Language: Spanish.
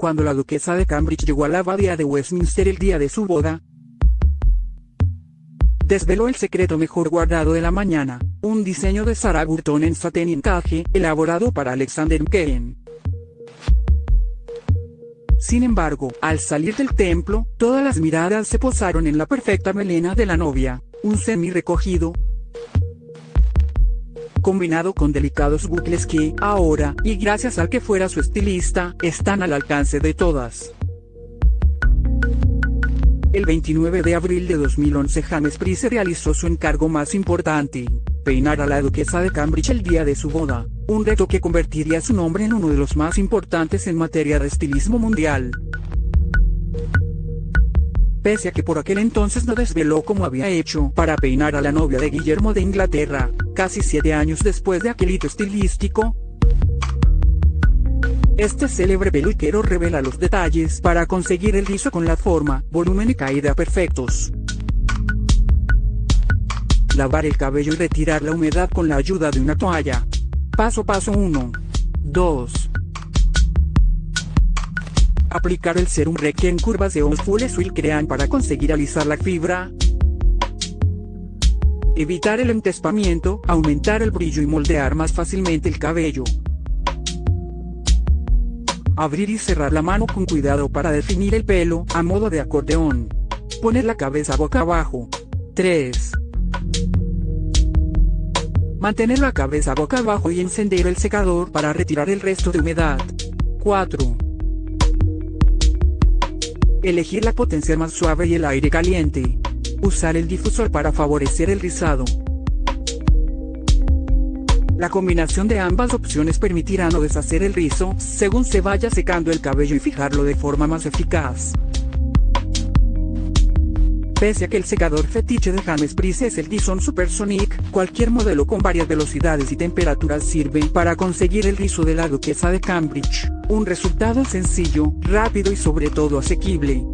Cuando la duquesa de Cambridge llegó a la abadía de Westminster el día de su boda, desveló el secreto mejor guardado de la mañana, un diseño de Sarah Burton en satén y encaje, elaborado para Alexander McCain. Sin embargo, al salir del templo, todas las miradas se posaron en la perfecta melena de la novia, un semi recogido, combinado con delicados bucles que, ahora, y gracias al que fuera su estilista, están al alcance de todas. El 29 de abril de 2011 James Price realizó su encargo más importante, peinar a la duquesa de Cambridge el día de su boda, un reto que convertiría su nombre en uno de los más importantes en materia de estilismo mundial. Pese a que por aquel entonces no desveló como había hecho para peinar a la novia de Guillermo de Inglaterra, casi siete años después de aquel hito estilístico, este célebre peluquero revela los detalles para conseguir el rizo con la forma, volumen y caída perfectos. Lavar el cabello y retirar la humedad con la ayuda de una toalla. Paso paso 1. 2. Aplicar el serum Reiki en curvas de Full Swill Crean para conseguir alisar la fibra. Evitar el entespamiento, aumentar el brillo y moldear más fácilmente el cabello. Abrir y cerrar la mano con cuidado para definir el pelo, a modo de acordeón. Poner la cabeza boca abajo. 3. Mantener la cabeza boca abajo y encender el secador para retirar el resto de humedad. 4. Elegir la potencia más suave y el aire caliente. Usar el difusor para favorecer el rizado. La combinación de ambas opciones permitirá no deshacer el rizo, según se vaya secando el cabello y fijarlo de forma más eficaz. Pese a que el secador fetiche de James Price es el Dyson Supersonic, cualquier modelo con varias velocidades y temperaturas sirve para conseguir el rizo de la duquesa de Cambridge, un resultado sencillo, rápido y sobre todo asequible.